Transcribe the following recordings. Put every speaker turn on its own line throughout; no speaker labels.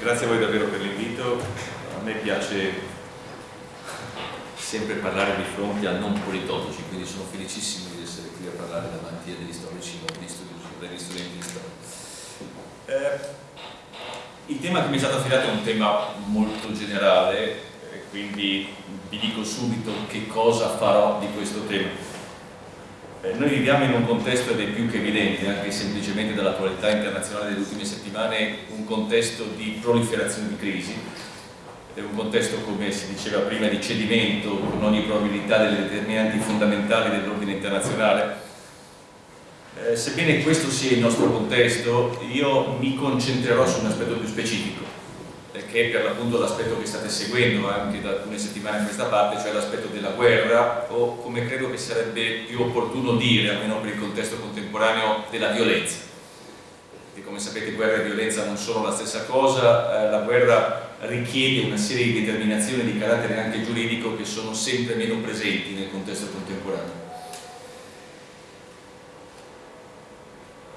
grazie a voi davvero per l'invito. A me piace sempre parlare di fronte a non politologi, quindi sono felicissimo di essere qui a parlare davanti a degli storici, studiosi, degli studenti di storia. Eh, il tema che mi è stato affidato è un tema molto generale, quindi vi dico subito che cosa farò di questo tema. Eh, noi viviamo in un contesto ed è più che evidente, anche semplicemente dall'attualità internazionale delle ultime settimane, un contesto di proliferazione di crisi, è un contesto, come si diceva prima, di cedimento con ogni probabilità delle determinanti fondamentali dell'ordine internazionale. Eh, sebbene questo sia il nostro contesto, io mi concentrerò su un aspetto più specifico, che è per l'appunto l'aspetto che state seguendo anche da alcune settimane a questa parte, cioè l'aspetto della guerra o come credo che sarebbe più opportuno dire, almeno per il contesto contemporaneo, della violenza. E come sapete guerra e violenza non sono la stessa cosa, eh, la guerra richiede una serie di determinazioni di carattere anche giuridico che sono sempre meno presenti nel contesto contemporaneo.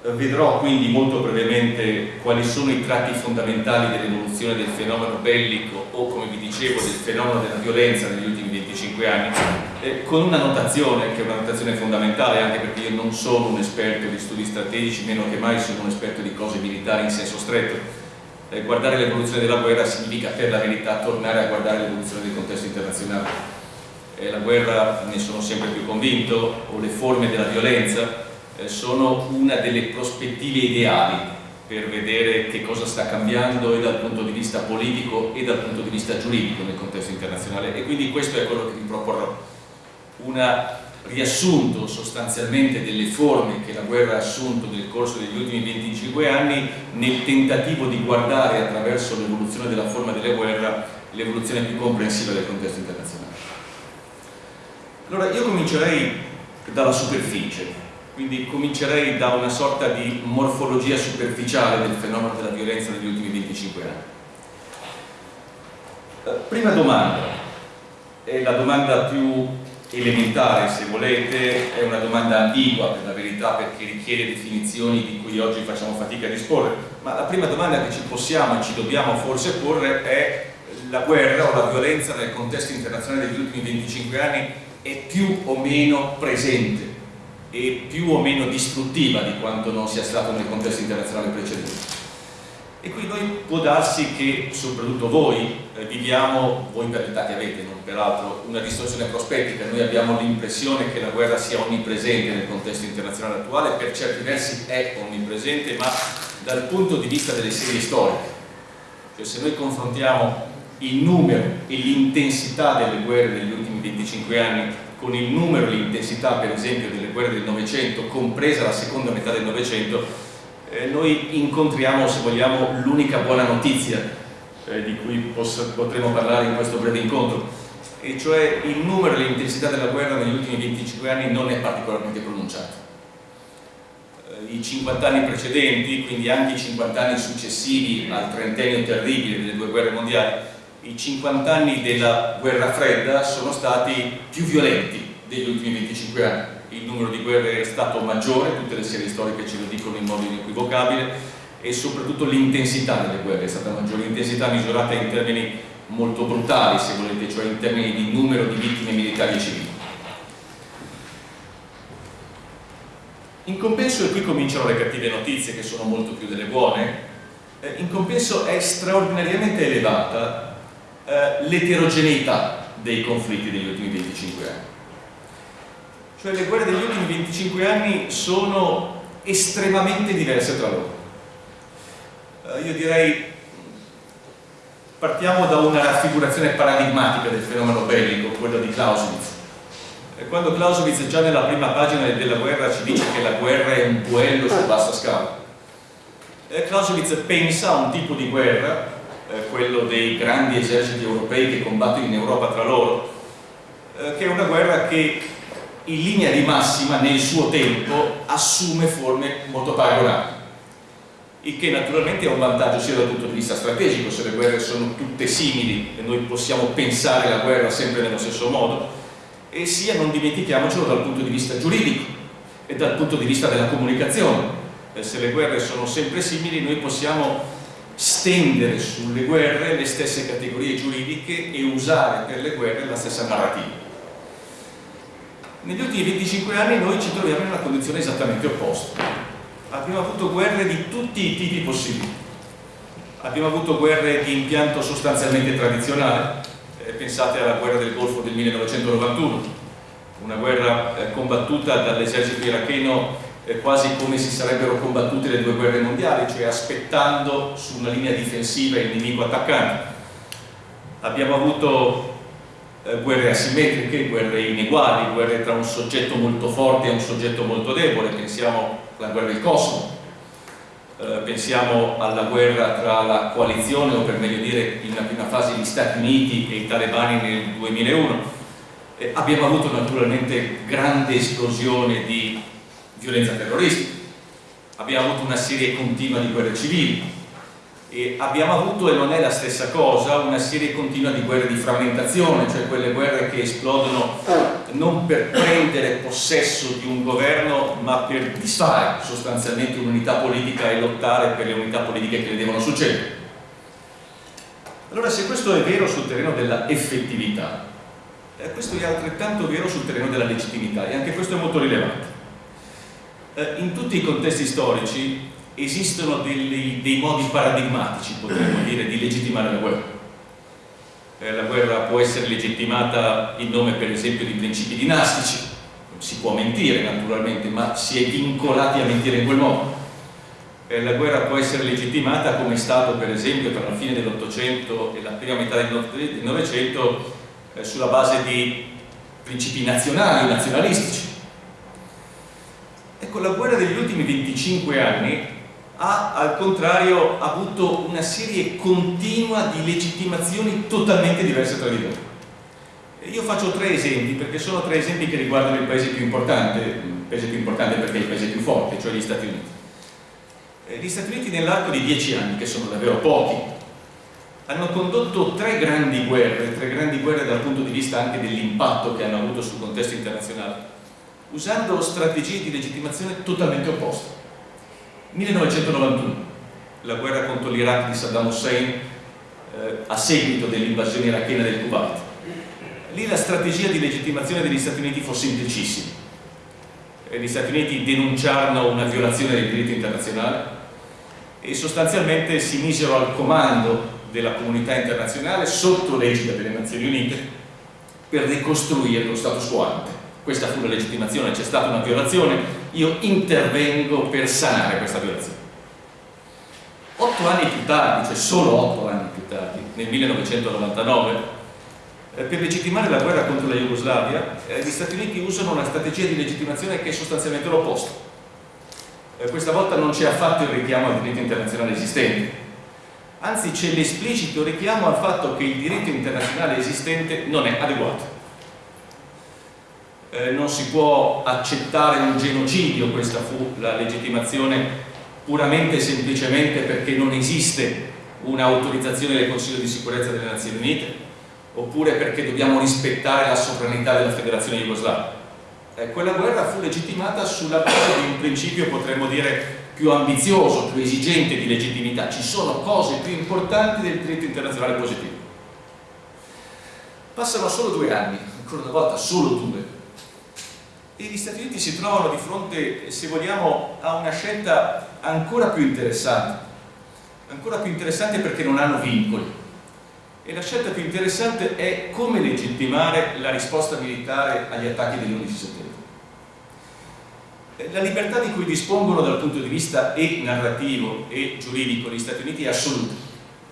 Vedrò quindi molto brevemente quali sono i tratti fondamentali dell'evoluzione del fenomeno bellico o, come vi dicevo, del fenomeno della violenza negli ultimi 25 anni, eh, con una notazione che è una notazione fondamentale anche perché io non sono un esperto di studi strategici, meno che mai sono un esperto di cose militari in senso stretto. Eh, guardare l'evoluzione della guerra significa per la verità tornare a guardare l'evoluzione del contesto internazionale. Eh, la guerra, ne sono sempre più convinto, o le forme della violenza, sono una delle prospettive ideali per vedere che cosa sta cambiando e dal punto di vista politico e dal punto di vista giuridico nel contesto internazionale. E quindi questo è quello che vi proporrò. Un riassunto sostanzialmente delle forme che la guerra ha assunto nel corso degli ultimi 25 anni nel tentativo di guardare attraverso l'evoluzione della forma della guerra l'evoluzione più comprensiva del contesto internazionale. Allora io comincerei dalla superficie quindi comincerei da una sorta di morfologia superficiale del fenomeno della violenza negli ultimi 25 anni. Eh, prima domanda, è la domanda più elementare se volete, è una domanda ambigua per la verità perché richiede definizioni di cui oggi facciamo fatica a disporre, ma la prima domanda che ci possiamo e ci dobbiamo forse porre è la guerra o la violenza nel contesto internazionale degli ultimi 25 anni è più o meno presente e più o meno distruttiva di quanto non sia stato nel contesto internazionale precedente. E qui noi può darsi che, soprattutto voi, eh, viviamo, voi per l'età che avete, non peraltro, una distorsione prospettica, noi abbiamo l'impressione che la guerra sia onnipresente nel contesto internazionale attuale, per certi versi è onnipresente, ma dal punto di vista delle serie storiche, cioè se noi confrontiamo il numero e l'intensità delle guerre negli ultimi 25 anni con il numero e l'intensità per esempio delle guerre del Novecento, compresa la seconda metà del Novecento, eh, noi incontriamo, se vogliamo, l'unica buona notizia eh, di cui potremo parlare in questo breve incontro, e cioè il numero e l'intensità della guerra negli ultimi 25 anni non è particolarmente pronunciato. Eh, I 50 anni precedenti, quindi anche i 50 anni successivi al trentennio terribile delle due guerre mondiali, i 50 anni della guerra fredda sono stati più violenti degli ultimi 25 anni il numero di guerre è stato maggiore, tutte le serie storiche ce lo dicono in modo inequivocabile e soprattutto l'intensità delle guerre è stata maggiore, l'intensità misurata in termini molto brutali se volete, cioè in termini di numero di vittime militari e civili. In compenso, e qui cominciano le cattive notizie che sono molto più delle buone, eh, in compenso è straordinariamente elevata eh, l'eterogeneità dei conflitti degli ultimi 25 anni. Cioè le guerre degli ultimi 25 anni sono estremamente diverse tra loro. Eh, io direi partiamo da una raffigurazione paradigmatica del fenomeno bellico, quello di Clausewitz. Quando Clausewitz già nella prima pagina della guerra ci dice che la guerra è un duello su bassa scala, eh, Clausewitz pensa a un tipo di guerra eh, quello dei grandi eserciti europei che combattono in Europa tra loro, eh, che è una guerra che in linea di massima nel suo tempo assume forme molto paragonabili il che naturalmente è un vantaggio sia dal punto di vista strategico se le guerre sono tutte simili e noi possiamo pensare la guerra sempre nello stesso modo e sia, non dimentichiamocelo, dal punto di vista giuridico e dal punto di vista della comunicazione. Se le guerre sono sempre simili noi possiamo stendere sulle guerre le stesse categorie giuridiche e usare per le guerre la stessa narrativa. Negli ultimi 25 anni noi ci troviamo in una condizione esattamente opposta. Abbiamo avuto guerre di tutti i tipi possibili. Abbiamo avuto guerre di impianto sostanzialmente tradizionale, eh, pensate alla guerra del Golfo del 1991, una guerra eh, combattuta dall'esercito iracheno eh, quasi come si sarebbero combattute le due guerre mondiali, cioè aspettando su una linea difensiva il nemico attaccante. Abbiamo avuto eh, guerre asimmetriche, guerre ineguali, guerre tra un soggetto molto forte e un soggetto molto debole, pensiamo alla guerra del Kosovo, eh, pensiamo alla guerra tra la coalizione, o per meglio dire in una prima fase gli Stati Uniti e i talebani nel 2001. Eh, abbiamo avuto naturalmente grande esplosione di violenza terroristica, abbiamo avuto una serie continua di guerre civili, e abbiamo avuto, e non è la stessa cosa, una serie continua di guerre di frammentazione, cioè quelle guerre che esplodono non per prendere possesso di un governo, ma per disfare sostanzialmente un'unità politica e lottare per le unità politiche che le devono succedere. Allora se questo è vero sul terreno della effettività, eh, questo è altrettanto vero sul terreno della legittimità e anche questo è molto rilevante. Eh, in tutti i contesti storici esistono dei, dei modi paradigmatici, potremmo dire, di legittimare la guerra. Eh, la guerra può essere legittimata in nome per esempio di principi dinastici, si può mentire naturalmente, ma si è vincolati a mentire in quel modo. Eh, la guerra può essere legittimata come è stato per esempio tra la fine dell'Ottocento e la prima metà del Novecento eh, sulla base di principi nazionali, nazionalistici. Ecco, la guerra degli ultimi 25 anni ha al contrario avuto una serie continua di legittimazioni totalmente diverse tra di loro. Io faccio tre esempi perché sono tre esempi che riguardano il paese più importante, il paese più importante perché è il paese più forte, cioè gli Stati Uniti. Gli Stati Uniti nell'arco di dieci anni, che sono davvero pochi, hanno condotto tre grandi guerre, tre grandi guerre dal punto di vista anche dell'impatto che hanno avuto sul contesto internazionale, usando strategie di legittimazione totalmente opposte. 1991, la guerra contro l'Iraq di Saddam Hussein eh, a seguito dell'invasione irachena del Kuwait. Lì la strategia di legittimazione degli Stati Uniti fu semplicissima. Eh, gli Stati Uniti denunciarono una violazione del diritto internazionale e sostanzialmente si misero al comando della comunità internazionale sotto l'egida delle Nazioni Unite per ricostruire lo status quo ante. Questa fu la legittimazione, c'è stata una violazione, io intervengo per sanare questa violazione. Otto anni più tardi, cioè solo otto anni più tardi, nel 1999, eh, per legittimare la guerra contro la Jugoslavia, eh, gli Stati Uniti usano una strategia di legittimazione che è sostanzialmente l'opposto. Eh, questa volta non c'è affatto il richiamo al diritto internazionale esistente, anzi c'è l'esplicito richiamo al fatto che il diritto internazionale esistente non è adeguato eh, non si può accettare un genocidio, questa fu la legittimazione puramente e semplicemente perché non esiste un'autorizzazione del Consiglio di sicurezza delle Nazioni Unite oppure perché dobbiamo rispettare la sovranità della Federazione Jugoslava. Eh, quella guerra fu legittimata sulla base di un principio, potremmo dire, più ambizioso, più esigente di legittimità. Ci sono cose più importanti del diritto internazionale positivo. Passano solo due anni, ancora una volta solo due, e gli Stati Uniti si trovano di fronte, se vogliamo, a una scelta ancora più interessante, ancora più interessante perché non hanno vincoli. E la scelta più interessante è come legittimare la risposta militare agli attacchi dell'11 settembre. La libertà di cui dispongono dal punto di vista e narrativo e giuridico gli Stati Uniti è assoluta.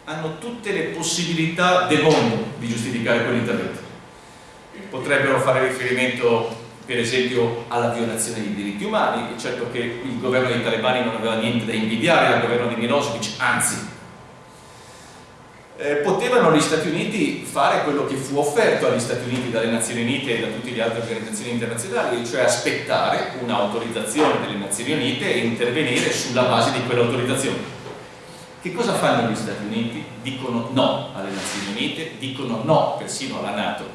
Hanno tutte le possibilità del mondo di giustificare quell'intervento. Potrebbero fare riferimento per esempio alla violazione dei diritti umani, e certo che il governo dei talebani non aveva niente da invidiare al governo di Milosevic, anzi eh, potevano gli Stati Uniti fare quello che fu offerto agli Stati Uniti dalle Nazioni Unite e da tutte le altre organizzazioni internazionali, cioè aspettare un'autorizzazione delle Nazioni Unite e intervenire sulla base di quell'autorizzazione. Che cosa fanno gli Stati Uniti? Dicono no alle Nazioni Unite, dicono no persino alla Nato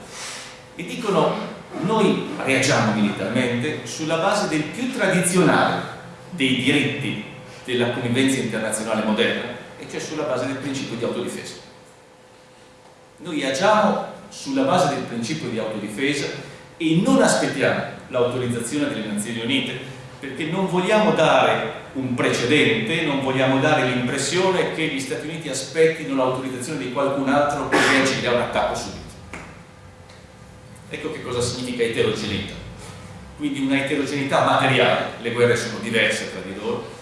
e dicono noi reagiamo militarmente sulla base del più tradizionale dei diritti della convivenza internazionale moderna, e cioè sulla base del principio di autodifesa. Noi agiamo sulla base del principio di autodifesa e non aspettiamo l'autorizzazione delle Nazioni Unite perché non vogliamo dare un precedente, non vogliamo dare l'impressione che gli Stati Uniti aspettino l'autorizzazione di qualcun altro per reagire a un attacco subito. Ecco che cosa significa eterogeneità. Quindi una eterogeneità materiale, le guerre sono diverse tra di loro,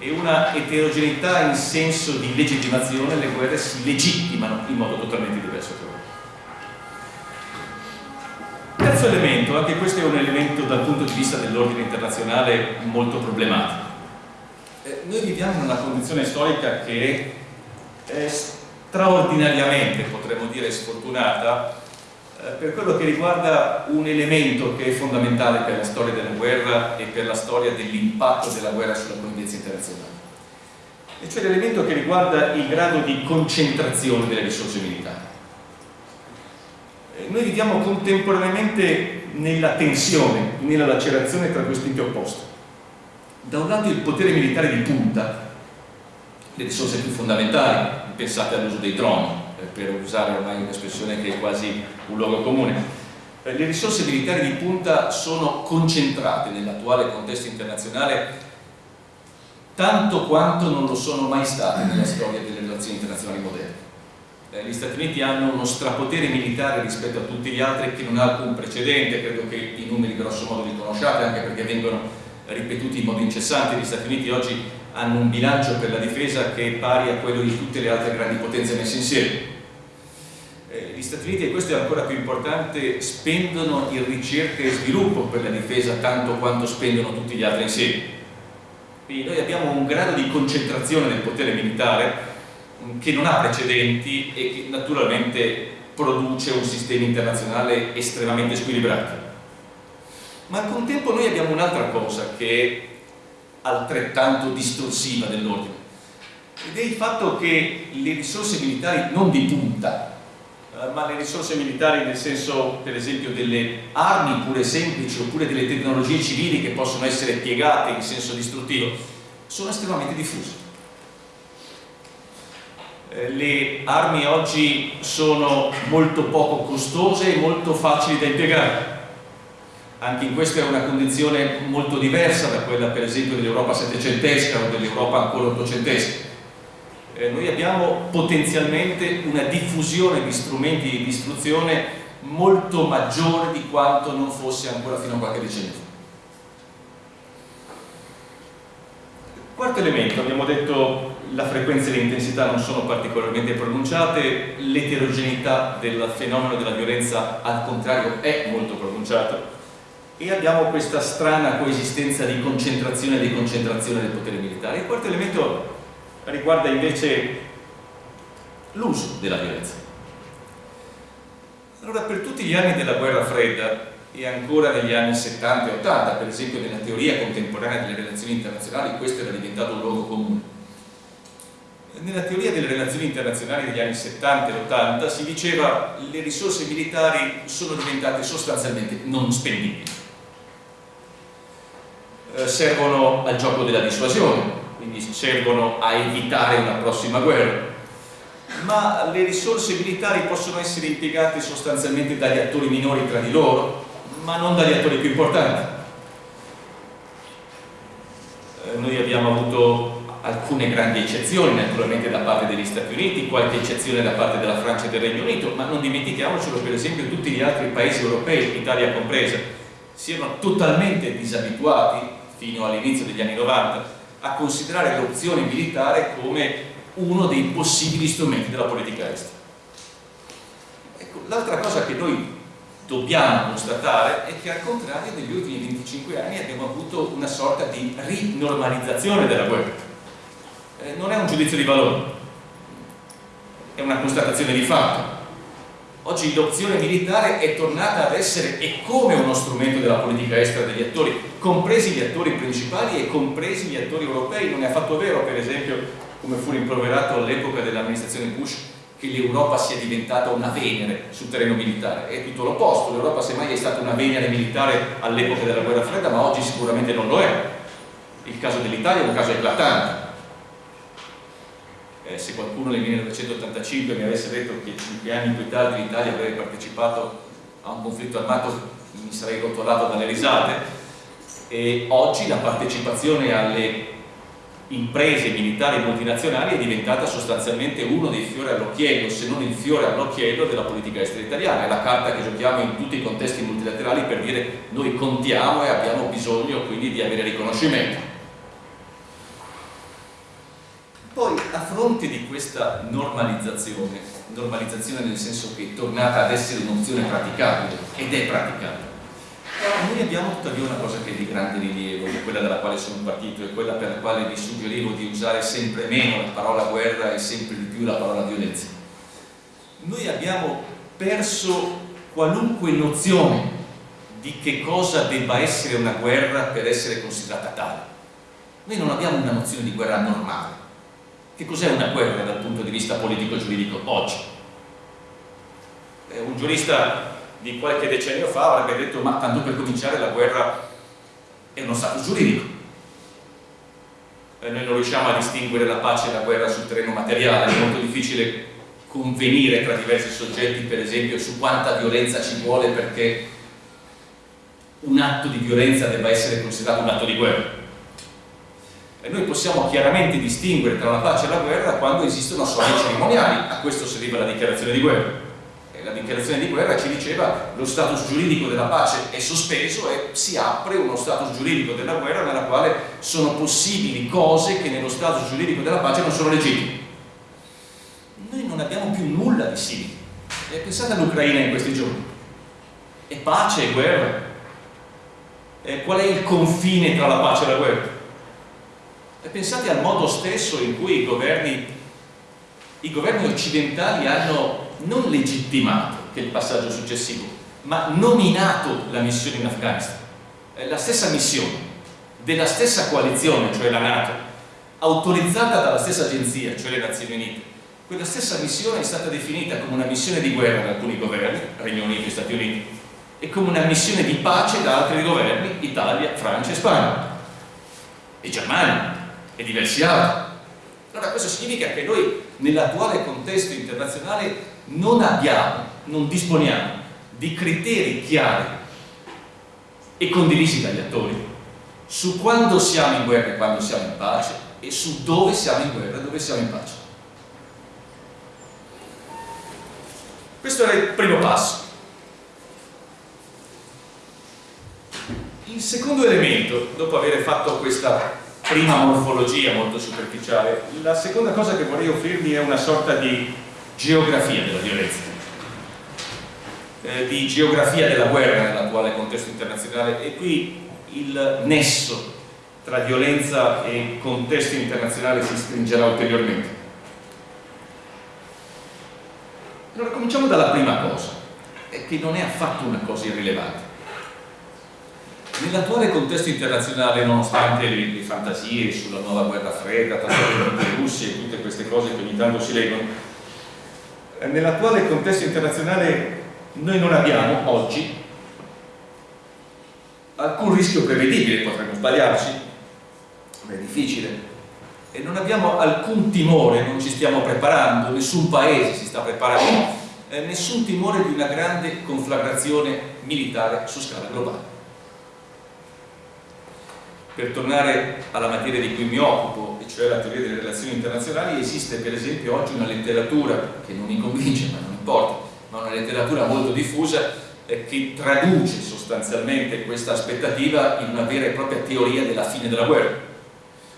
e una eterogeneità in senso di legittimazione, le guerre si legittimano in modo totalmente diverso tra loro. Terzo elemento, anche questo è un elemento dal punto di vista dell'ordine internazionale molto problematico. Eh, noi viviamo in una condizione storica che è straordinariamente, potremmo dire, sfortunata per quello che riguarda un elemento che è fondamentale per la storia della guerra e per la storia dell'impatto della guerra sulla convivenza internazionale e cioè l'elemento che riguarda il grado di concentrazione delle risorse militari noi viviamo contemporaneamente nella tensione, nella lacerazione tra questi enti opposti. Da un lato il potere militare di punta, le risorse più fondamentali, pensate all'uso dei droni, eh, per usare ormai un'espressione che è quasi un luogo comune. Eh, le risorse militari di punta sono concentrate nell'attuale contesto internazionale tanto quanto non lo sono mai state nella storia delle relazioni internazionali moderne eh, gli Stati Uniti hanno uno strapotere militare rispetto a tutti gli altri che non ha alcun precedente, credo che i numeri grosso modo li conosciate anche perché vengono ripetuti in modo incessante, gli Stati Uniti oggi hanno un bilancio per la difesa che è pari a quello di tutte le altre grandi potenze messe insieme. Eh, gli Stati Uniti, e questo è ancora più importante, spendono in ricerca e sviluppo per la difesa tanto quanto spendono tutti gli altri insieme. Quindi noi abbiamo un grado di concentrazione del potere militare che non ha precedenti e che naturalmente produce un sistema internazionale estremamente squilibrato. Ma al contempo noi abbiamo un'altra cosa che è altrettanto distorsiva dell'ordine ed è il fatto che le risorse militari non di punta ma le risorse militari nel senso per esempio delle armi pure semplici oppure delle tecnologie civili che possono essere piegate in senso distruttivo sono estremamente diffuse. Eh, le armi oggi sono molto poco costose e molto facili da integrare anche in questa è una condizione molto diversa da quella per esempio dell'Europa settecentesca o dell'Europa ancora ottocentesca eh, noi abbiamo potenzialmente una diffusione di strumenti di istruzione molto maggiore di quanto non fosse ancora fino a qualche decennio fa quarto elemento, abbiamo detto la frequenza e l'intensità non sono particolarmente pronunciate, l'eterogeneità del fenomeno della violenza al contrario è molto pronunciata e abbiamo questa strana coesistenza di concentrazione e deconcentrazione del potere militare. Il quarto elemento riguarda invece l'uso della violenza. Allora, per tutti gli anni della guerra fredda e ancora negli anni 70 e 80, per esempio nella teoria contemporanea delle relazioni internazionali, questo era diventato un luogo comune nella teoria delle relazioni internazionali degli anni 70 e 80 si diceva che le risorse militari sono diventate sostanzialmente non spendibili. Eh, servono al gioco della dissuasione, quindi servono a evitare una prossima guerra, ma le risorse militari possono essere impiegate sostanzialmente dagli attori minori tra di loro, ma non dagli attori più importanti. Eh, noi abbiamo avuto alcune grandi eccezioni naturalmente da parte degli Stati Uniti, qualche eccezione da parte della Francia e del Regno Unito, ma non dimentichiamocelo per esempio tutti gli altri paesi europei, Italia compresa, siano totalmente disabituati fino all'inizio degli anni 90 a considerare l'opzione militare come uno dei possibili strumenti della politica estera. Ecco, l'altra cosa che noi dobbiamo constatare è che al contrario negli ultimi 25 anni abbiamo avuto una sorta di rinormalizzazione della guerra eh, non è un giudizio di valore, è una constatazione di fatto. Oggi l'opzione militare è tornata ad essere e come uno strumento della politica estera degli attori, compresi gli attori principali e compresi gli attori europei. Non è affatto vero, per esempio, come fu rimproverato all'epoca dell'amministrazione Bush, che l'Europa sia diventata una Venere sul terreno militare. È tutto l'opposto, l'Europa semmai è stata una Venere militare all'epoca della guerra fredda, ma oggi sicuramente non lo è. Il caso dell'Italia è un caso eclatante Eh, se qualcuno nel 1985 mi avesse detto che 5 anni più tardi l'Italia avrebbe partecipato a un conflitto armato mi sarei rotolato dalle risate e oggi la partecipazione alle imprese militari multinazionali è diventata sostanzialmente uno dei fiori all'occhiello, se non il fiore all'occhiello della politica estera italiana, è la carta che giochiamo in tutti i contesti multilaterali per dire noi contiamo e abbiamo bisogno quindi di avere riconoscimento. Poi a fronte di questa normalizzazione, normalizzazione nel senso che è tornata ad essere un'opzione praticabile ed è praticabile, noi abbiamo tuttavia una cosa che è di grande rilievo, quella dalla quale sono partito e quella per la quale vi suggerivo di usare sempre meno la parola guerra e sempre di più la parola violenza. Noi abbiamo perso qualunque nozione di che cosa debba essere una guerra per essere considerata tale. Noi non abbiamo una nozione di guerra normale. Che cos'è una guerra dal punto di vista politico-giuridico oggi? Un giurista di qualche decennio fa avrebbe detto ma tanto per cominciare la guerra è uno stato giuridico e noi non riusciamo a distinguere la pace e la guerra sul terreno materiale. È molto difficile convenire tra diversi soggetti per esempio su quanta violenza ci vuole perché un atto di violenza debba essere considerato un atto di guerra e noi possiamo chiaramente distinguere tra la pace e la guerra quando esistono suoni cerimoniali a questo serviva la dichiarazione di guerra la dichiarazione di guerra ci diceva lo status giuridico della pace è sospeso e si apre uno status giuridico della guerra nella quale sono possibili cose che nello status giuridico della pace non sono legittime. Noi non abbiamo più nulla di simile. E pensate all'Ucraina in questi giorni. È pace e guerra. E qual è il confine tra la pace e la guerra? Pensate al modo stesso in cui i governi, i governi occidentali hanno non legittimato, che il passaggio successivo, ma nominato la missione in Afghanistan. È la stessa missione, della stessa coalizione, cioè la Nato, autorizzata dalla stessa agenzia, cioè le Nazioni Unite. Quella stessa missione è stata definita come una missione di guerra da alcuni governi, Regno Unito e Stati Uniti, e come una missione di pace da altri governi, Italia, Francia e Spagna, e Germania, e diversi altri. Allora questo significa che noi nell'attuale contesto internazionale non abbiamo, non disponiamo di criteri chiari e condivisi dagli attori su quando siamo in guerra e quando siamo in pace e su dove siamo in guerra e dove siamo in pace. Questo era il primo passo. Il secondo elemento, dopo aver fatto questa prima morfologia molto superficiale, la seconda cosa che vorrei offrirvi è una sorta di geografia della violenza, eh, di geografia della guerra nell'attuale contesto internazionale e qui il nesso tra violenza e contesto internazionale si stringerà ulteriormente. Allora cominciamo dalla prima cosa, che non è affatto una cosa irrilevante. Nell'attuale contesto internazionale, nonostante le, le, fantasie sulla nuova guerra fredda, tra Stati Uniti e Russia e tutte queste cose che ogni tanto si leggono, eh, nell'attuale contesto internazionale noi non abbiamo oggi alcun rischio prevedibile, potremmo sbagliarci, ma è difficile, e non abbiamo alcun timore, non ci stiamo preparando, nessun paese si sta preparando, eh, nessun timore di una grande conflagrazione militare su scala globale. Per tornare alla materia di cui mi occupo, e cioè la teoria delle relazioni internazionali, esiste per esempio oggi una letteratura, che non mi convince ma non importa, ma una letteratura molto diffusa eh, che traduce sostanzialmente questa aspettativa in una vera e propria teoria della fine della guerra,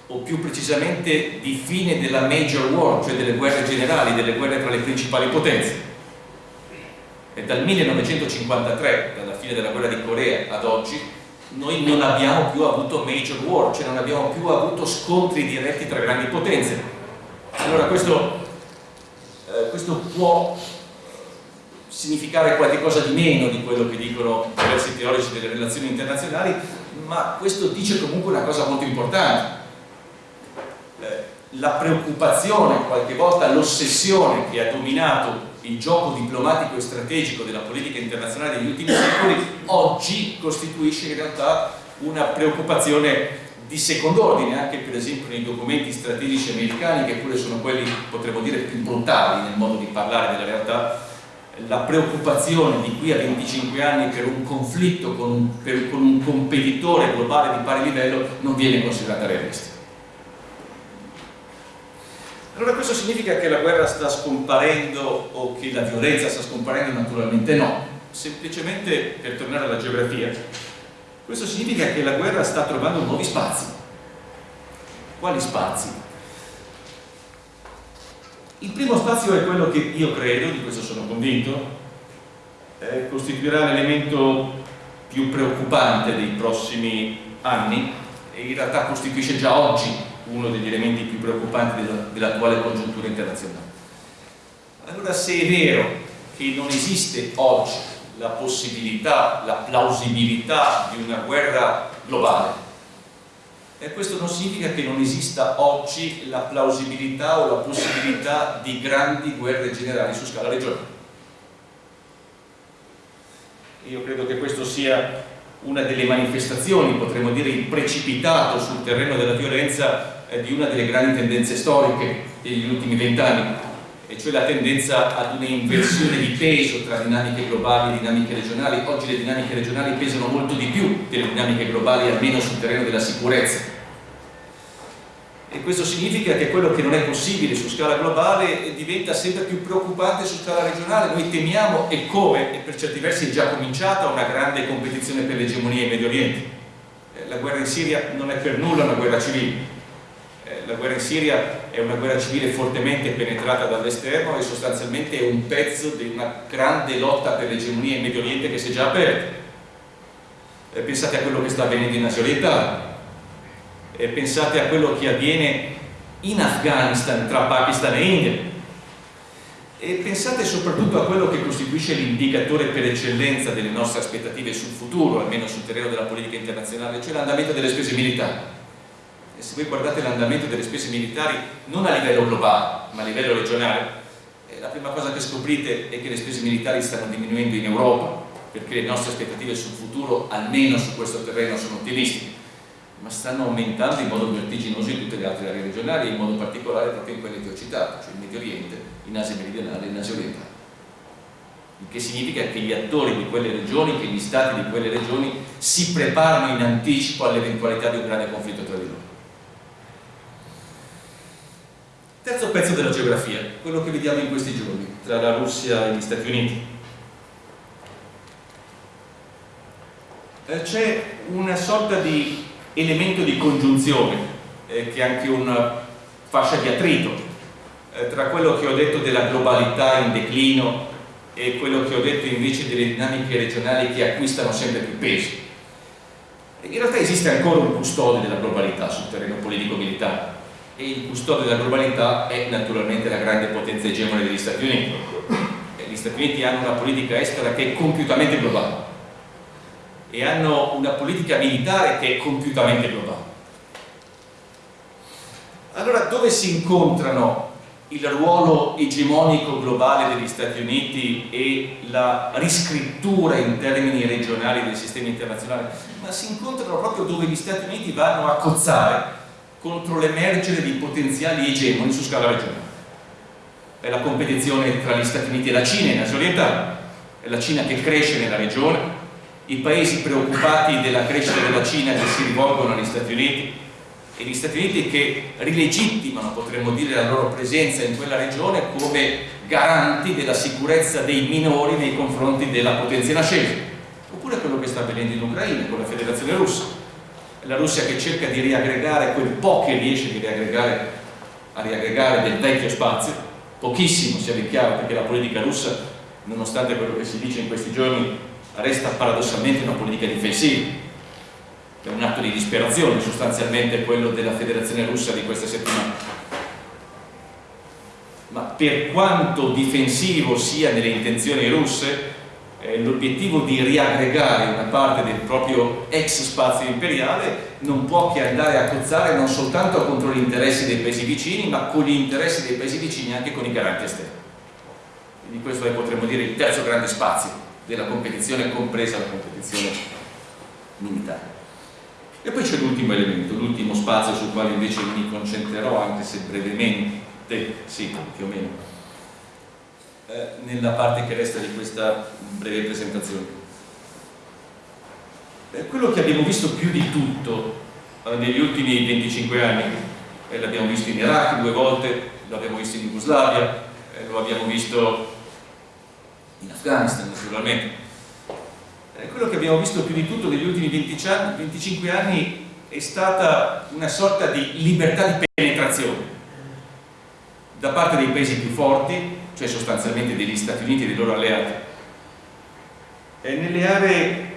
o più precisamente di fine della major war, cioè delle guerre generali, delle guerre tra le principali potenze. E dal 1953, dalla fine della guerra di Corea ad oggi, noi non abbiamo più avuto major war, cioè non abbiamo più avuto scontri diretti tra grandi potenze. Allora questo, eh, questo può significare qualcosa di meno di quello che dicono diversi teorici delle relazioni internazionali, ma questo dice comunque una cosa molto importante. Eh, la preoccupazione, qualche volta l'ossessione che ha dominato il gioco diplomatico e strategico della politica internazionale degli ultimi secoli oggi costituisce in realtà una preoccupazione di secondo ordine anche per esempio nei documenti strategici americani che pure sono quelli potremmo dire più brutali nel modo di parlare della realtà. La preoccupazione di qui a 25 anni per un conflitto con un, per, con un competitore globale di pari livello non viene considerata realistica allora questo significa che la guerra sta scomparendo o che la violenza sta scomparendo? Naturalmente no, semplicemente per tornare alla geografia, questo significa che la guerra sta trovando nuovi spazi. Quali spazi? Il primo spazio è quello che io credo, di questo sono convinto, eh, costituirà l'elemento più preoccupante dei prossimi anni e in realtà costituisce già oggi uno degli elementi più preoccupanti dell'attuale congiuntura internazionale. Allora se è vero che non esiste oggi la possibilità, la plausibilità di una guerra globale, e questo non significa che non esista oggi la plausibilità o la possibilità di grandi guerre generali su scala regionale. Io credo che questo sia una delle manifestazioni, potremmo dire il precipitato sul terreno della violenza eh, di una delle grandi tendenze storiche degli ultimi vent'anni, e cioè la tendenza ad un'inversione di peso tra dinamiche globali e dinamiche regionali. Oggi le dinamiche regionali pesano molto di più delle dinamiche globali, almeno sul terreno della sicurezza. E questo significa che quello che non è possibile su scala globale diventa sempre più preoccupante su scala regionale. Noi temiamo, e come, e per certi versi è già cominciata, una grande competizione per l'egemonia in Medio Oriente. Eh, la guerra in Siria non è per nulla una guerra civile, la guerra in Siria è una guerra civile fortemente penetrata dall'esterno e sostanzialmente è un pezzo di una grande lotta per l'egemonia in Medio Oriente che si è già aperta. Eh, pensate a quello che sta avvenendo in Asia orientale, eh, pensate a quello che avviene in Afghanistan tra Pakistan e India. E pensate soprattutto a quello che costituisce l'indicatore per eccellenza delle nostre aspettative sul futuro, almeno sul terreno della politica internazionale, cioè l'andamento delle spese militari. E se voi guardate l'andamento delle spese militari non a livello globale ma a livello regionale eh, la prima cosa che scoprite è che le spese militari stanno diminuendo in Europa perché le nostre aspettative sul futuro almeno su questo terreno sono ottimistiche ma stanno aumentando in modo vertiginoso in tutte le altre aree regionali in modo particolare proprio in quelle che ho citato cioè in Medio Oriente, in Asia meridionale e in Asia orientale il che significa che gli attori di quelle regioni, che gli stati di quelle regioni si preparano in anticipo all'eventualità di un grande conflitto tra di loro Terzo pezzo della geografia, quello che vediamo in questi giorni, tra la Russia e gli Stati Uniti. Eh, c'è una sorta di elemento di congiunzione, eh, che è anche una fascia di attrito, eh, tra quello che ho detto della globalità in declino e quello che ho detto invece delle dinamiche regionali che acquistano sempre più peso. In realtà esiste ancora un custode della globalità sul terreno politico-militare, e il custode della globalità è naturalmente la grande potenza egemone degli Stati Uniti. Gli Stati Uniti hanno una politica estera che è compiutamente globale e hanno una politica militare che è compiutamente globale. Allora dove si incontrano il ruolo egemonico globale degli Stati Uniti e la riscrittura in termini regionali del sistema internazionale? Ma si incontrano proprio dove gli Stati Uniti vanno a cozzare contro l'emergere di potenziali egemoni su scala regionale. È la competizione tra gli Stati Uniti e la Cina in Asia orientale, è la Cina che cresce nella regione, i paesi preoccupati della crescita della Cina che si rivolgono agli Stati Uniti e gli Stati Uniti che rilegittimano, potremmo dire, la loro presenza in quella regione come garanti della sicurezza dei minori nei confronti della potenza nascente. Oppure quello che sta avvenendo in Ucraina con la Federazione Russa la Russia che cerca di riaggregare quel po' che riesce riaggregare, a riaggregare del vecchio spazio, pochissimo sia ben chiaro perché la politica russa, nonostante quello che si dice in questi giorni, resta paradossalmente una politica difensiva. È un atto di disperazione sostanzialmente quello della federazione russa di questa settimana. Ma per quanto difensivo sia nelle intenzioni russe, eh, l'obiettivo di riaggregare una parte del proprio ex spazio imperiale non può che andare a cozzare non soltanto contro gli interessi dei paesi vicini ma con gli interessi dei paesi vicini anche con i garanti esterni quindi questo è potremmo dire il terzo grande spazio della competizione compresa la competizione militare E poi c'è l'ultimo elemento, l'ultimo spazio sul quale invece mi concentrerò, anche se brevemente, sì, più o meno, eh, nella parte che resta di questa breve presentazione. Eh, quello che abbiamo visto più di tutto eh, negli ultimi 25 anni, eh, l'abbiamo visto in Iraq due volte, l'abbiamo visto in Jugoslavia, eh, lo abbiamo visto in Afghanistan naturalmente, eh, quello che abbiamo visto più di tutto negli ultimi 20 anni, 25 anni è stata una sorta di libertà di penetrazione da parte dei paesi più forti, cioè sostanzialmente degli Stati Uniti e dei loro alleati, e nelle aree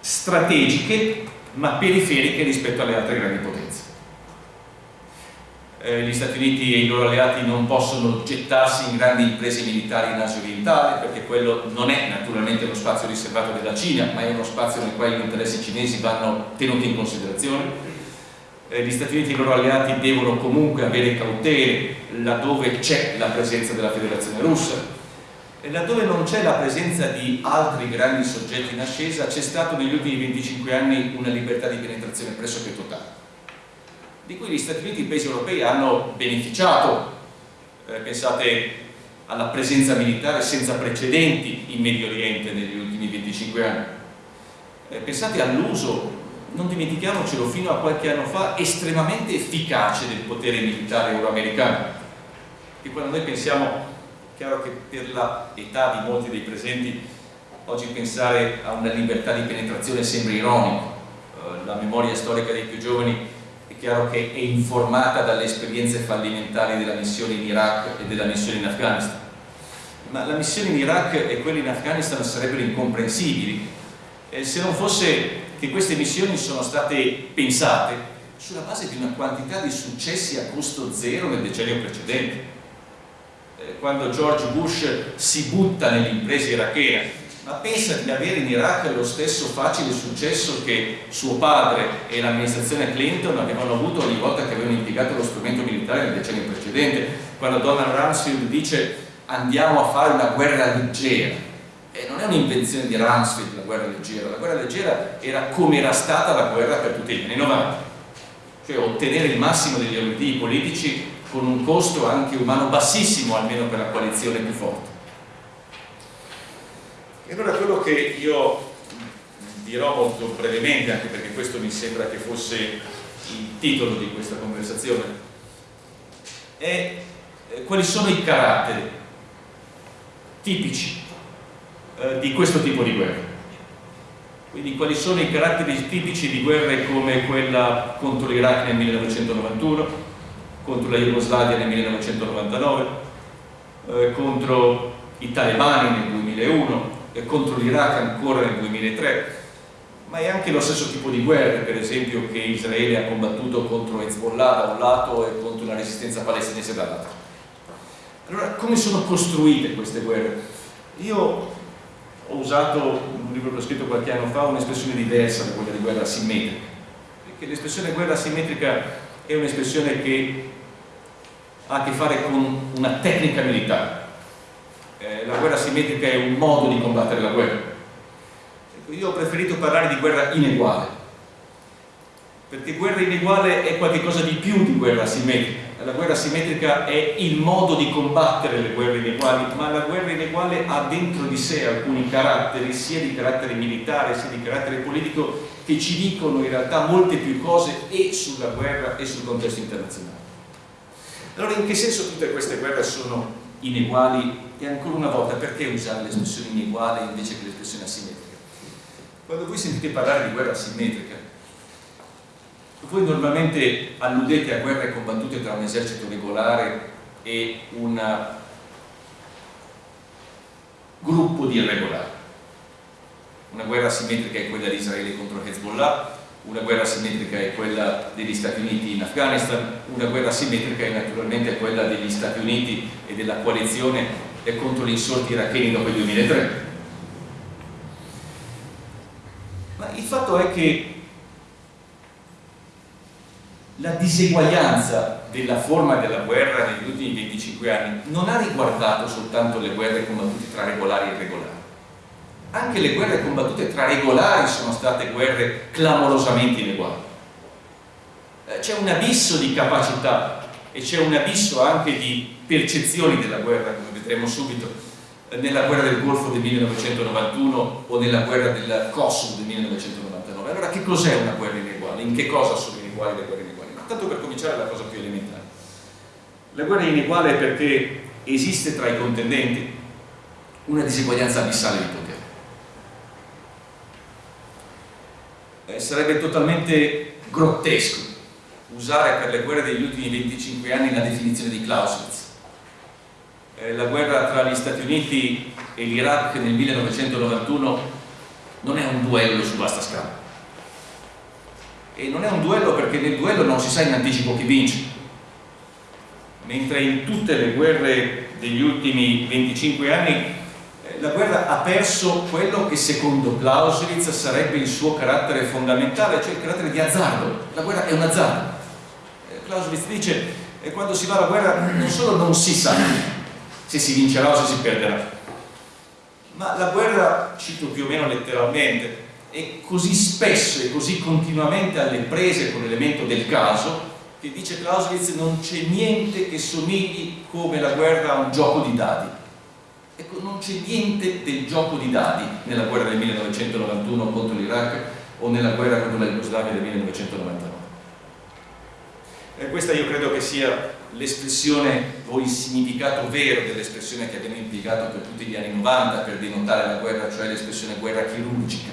strategiche ma periferiche rispetto alle altre grandi potenze eh, gli Stati Uniti e i loro alleati non possono gettarsi in grandi imprese militari in Asia orientale perché quello non è naturalmente lo spazio riservato della Cina ma è uno spazio nel quale gli interessi cinesi vanno tenuti in considerazione. Eh, gli Stati Uniti e i loro alleati devono comunque avere cautele laddove c'è la presenza della federazione russa. E laddove non c'è la presenza di altri grandi soggetti in ascesa c'è stato negli ultimi 25 anni una libertà di penetrazione pressoché totale di cui gli Stati Uniti e i paesi europei hanno beneficiato. Eh, pensate alla presenza militare senza precedenti in Medio Oriente negli ultimi 25 anni. Eh, pensate all'uso, non dimentichiamocelo, fino a qualche anno fa, estremamente efficace del potere militare euroamericano. E quando noi pensiamo, chiaro che per l'età di molti dei presenti, oggi pensare a una libertà di penetrazione sembra ironico. Eh, la memoria storica dei più giovani chiaro che è informata dalle esperienze fallimentari della missione in Iraq e della missione in Afghanistan. Ma la missione in Iraq e quella in Afghanistan sarebbero incomprensibili. Eh, se non fosse che queste missioni sono state pensate sulla base di una quantità di successi a costo zero nel decennio precedente. Eh, quando George Bush si butta nell'impresa irachena ma pensa di avere in Iraq lo stesso facile successo che suo padre e l'amministrazione Clinton avevano avuto ogni volta che avevano impiegato lo strumento militare nel decennio precedente. Quando Donald Rumsfeld dice andiamo a fare una guerra leggera. E non è un'invenzione di Rumsfeld la guerra leggera. La guerra leggera era come era stata la guerra per tutti gli anni 90 cioè ottenere il massimo degli obiettivi politici con un costo anche umano bassissimo almeno per la coalizione più forte e allora quello che io dirò molto brevemente, anche perché questo mi sembra che fosse il titolo di questa conversazione, è eh, quali sono i caratteri tipici eh, di questo tipo di guerra. Quindi quali sono i caratteri tipici di guerre come quella contro l'Iraq nel 1991, contro la Jugoslavia nel 1999, eh, contro i talebani nel 2001, contro l'Iraq ancora nel 2003 ma è anche lo stesso tipo di guerre per esempio che Israele ha combattuto contro Hezbollah da un lato e contro la resistenza palestinese dall'altro. Allora come sono costruite queste guerre? io ho usato un libro che ho scritto qualche anno fa un'espressione diversa da quella di guerra asimmetrica. Perché l'espressione guerra asimmetrica è un'espressione che ha a che fare con una tecnica militare eh, la guerra simmetrica è un modo di combattere la guerra. Io ho preferito parlare di guerra ineguale, perché guerra ineguale è qualcosa di più di guerra simmetrica. La guerra simmetrica è il modo di combattere le guerre ineguali, ma la guerra ineguale ha dentro di sé alcuni caratteri, sia di carattere militare sia di carattere politico, che ci dicono in realtà molte più cose e sulla guerra e sul contesto internazionale. Allora in che senso tutte queste guerre sono ineguali e ancora una volta perché usare l'espressione ineguale invece che l'espressione asimmetrica? Quando voi sentite parlare di guerra asimmetrica, voi normalmente alludete a guerre combattute tra un esercito regolare e un gruppo di irregolari. Una guerra asimmetrica è quella di Israele contro Hezbollah, una guerra simmetrica è quella degli Stati Uniti in Afghanistan, una guerra simmetrica è naturalmente quella degli Stati Uniti e della coalizione e contro gli insorti iracheni dopo il 2003. Ma il fatto è che la diseguaglianza della forma della guerra negli ultimi 25 anni non ha riguardato soltanto le guerre combattute tra regolari e irregolari. Anche le guerre combattute tra regolari sono state guerre clamorosamente ineguali c'è un abisso di capacità e c'è un abisso anche di percezioni della guerra, vedremo subito, nella guerra del Golfo del 1991 o nella guerra del Kosovo del 1999. Allora che cos'è una guerra ineguale? In che cosa sono ineguali le guerre ineguali? Tanto per cominciare la cosa più elementare. La guerra è ineguale perché esiste tra i contendenti una diseguaglianza abissale di potere. Eh, sarebbe totalmente grottesco usare per le guerre degli ultimi 25 anni la definizione di Clausewitz. Eh, la guerra tra gli Stati Uniti e l'Iraq nel 1991 non è un duello su vasta scala. E non è un duello perché nel duello non si sa in anticipo chi vince. Mentre in tutte le guerre degli ultimi 25 anni eh, la guerra ha perso quello che secondo Clausewitz sarebbe il suo carattere fondamentale, cioè il carattere di azzardo. La guerra è un azzardo. Clausewitz dice che quando si va alla guerra non solo non si sa se si vincerà o se si perderà, ma la guerra, cito più o meno letteralmente, è così spesso e così continuamente alle prese con l'elemento del caso che dice Clausewitz non c'è niente che somigli come la guerra a un gioco di dadi. Ecco, non c'è niente del gioco di dadi nella guerra del 1991 contro l'Iraq o nella guerra contro la Jugoslavia del 1999. E questa io credo che sia l'espressione o il significato vero dell'espressione che abbiamo impiegato per tutti gli anni 90 per denotare la guerra, cioè l'espressione guerra chirurgica.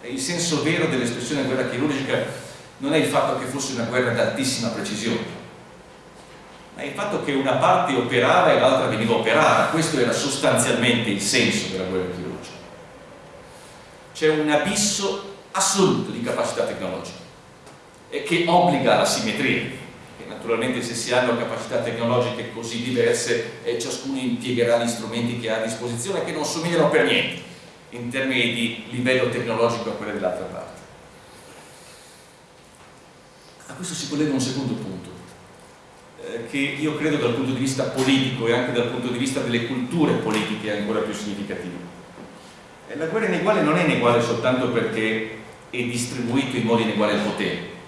E il senso vero dell'espressione guerra chirurgica non è il fatto che fosse una guerra d'altissima precisione, ma il fatto che una parte operava e l'altra veniva operata. Questo era sostanzialmente il senso della guerra chirurgica. C'è un abisso assoluto di capacità tecnologica e che obbliga alla simmetria naturalmente se si hanno capacità tecnologiche così diverse eh, ciascuno impiegherà gli strumenti che ha a disposizione che non somigliano per niente in termini di livello tecnologico a quelli dell'altra parte. A questo si collega un secondo punto eh, che io credo dal punto di vista politico e anche dal punto di vista delle culture politiche è ancora più significativo. Eh, la guerra ineguale non è ineguale soltanto perché è distribuito in modo ineguale il potere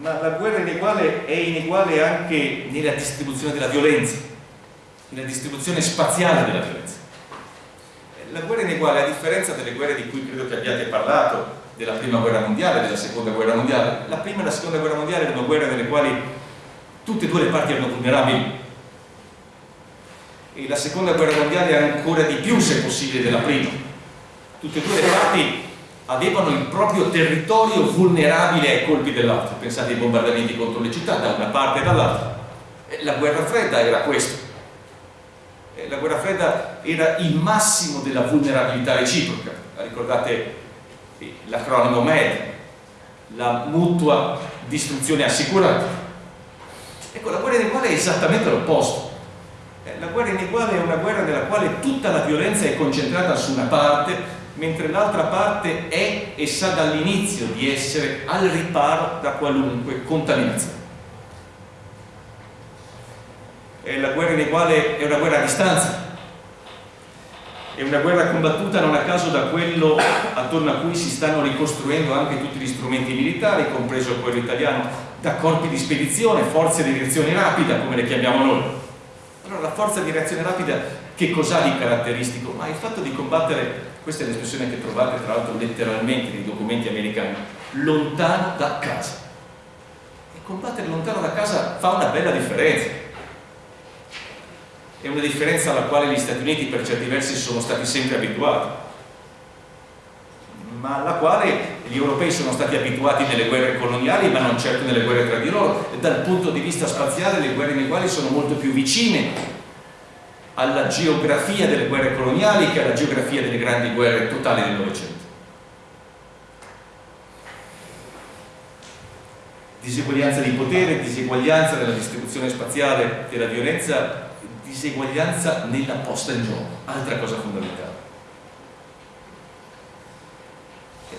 ma la guerra ineguale è ineguale anche nella distribuzione della violenza, nella distribuzione spaziale della violenza. La guerra ineguale, a differenza delle guerre di cui credo che abbiate parlato, della prima guerra mondiale, della seconda guerra mondiale, la prima e la seconda guerra mondiale erano guerre nelle quali tutte e due le parti erano vulnerabili e la seconda guerra mondiale è ancora di più, se possibile, della prima. Tutte e due le parti avevano il proprio territorio vulnerabile ai colpi dell'altro. Pensate ai bombardamenti contro le città da una parte e dall'altra. La guerra fredda era questo. La guerra fredda era il massimo della vulnerabilità reciproca. Ricordate l'acronimo MED, la mutua distruzione assicurata. Ecco, la guerra ineguale è esattamente l'opposto. La guerra ineguale è una guerra nella quale tutta la violenza è concentrata su una parte mentre l'altra parte è e sa dall'inizio di essere al riparo da qualunque contaminazione. È la guerra ineguale è una guerra a distanza, è una guerra combattuta non a caso da quello attorno a cui si stanno ricostruendo anche tutti gli strumenti militari, compreso quello italiano, da corpi di spedizione, forze di reazione rapida, come le chiamiamo noi. Allora la forza di reazione rapida che cos'ha di caratteristico? Ma il fatto di combattere questa è l'espressione che trovate tra l'altro letteralmente nei documenti americani, lontano da casa. E combattere lontano da casa fa una bella differenza. È una differenza alla quale gli Stati Uniti per certi versi sono stati sempre abituati, ma alla quale gli europei sono stati abituati nelle guerre coloniali, ma non certo nelle guerre tra di loro. Dal punto di vista spaziale le guerre nei quali sono molto più vicine alla geografia delle guerre coloniali che alla geografia delle grandi guerre totali del Novecento. Diseguaglianza di potere, diseguaglianza nella distribuzione spaziale della violenza, diseguaglianza nella posta in gioco, altra cosa fondamentale.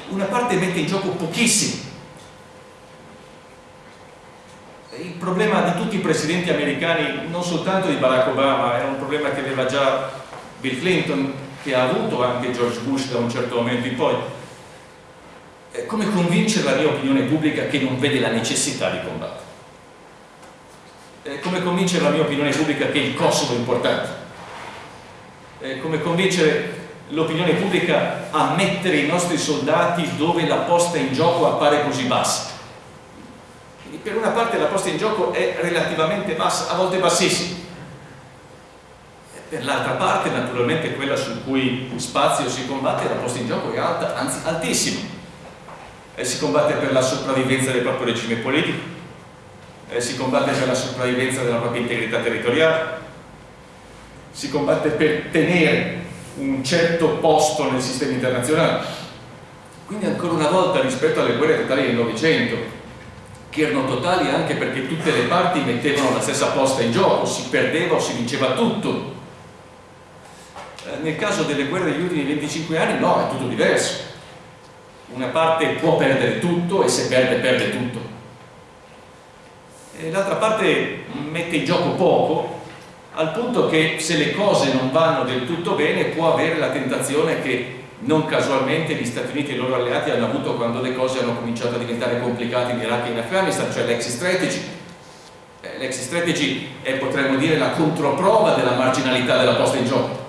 Una parte mette in gioco pochissimo il problema di tutti i presidenti americani, non soltanto di Barack Obama, era un problema che aveva già Bill Clinton, che ha avuto anche George Bush da un certo momento in poi. come convincere la mia opinione pubblica che non vede la necessità di combattere? come convincere la mia opinione pubblica che il Kosovo è importante? come convincere l'opinione pubblica a mettere i nostri soldati dove la posta in gioco appare così bassa? Per una parte la posta in gioco è relativamente bassa, a volte bassissima. Per l'altra parte, naturalmente, quella su cui spazio si combatte, la posta in gioco è alta, anzi altissima eh, si combatte per la sopravvivenza del proprio regime politico, eh, si combatte per la sopravvivenza della propria integrità territoriale, si combatte per tenere un certo posto nel sistema internazionale. Quindi ancora una volta rispetto alle guerre totali del Novecento, che erano totali anche perché tutte le parti mettevano la stessa posta in gioco, si perdeva o si vinceva tutto. Eh, nel caso delle guerre degli ultimi 25 anni no, è tutto diverso una parte può perdere tutto e se perde perde tutto l'altra parte mette in gioco poco al punto che se le cose non vanno del tutto bene può avere la tentazione che non casualmente gli Stati Uniti e i loro alleati hanno avuto quando le cose hanno cominciato a diventare complicate in Iraq e in Afghanistan, cioè l'exit strategy. Eh, l'exit strategy è potremmo dire la controprova della marginalità della posta in gioco.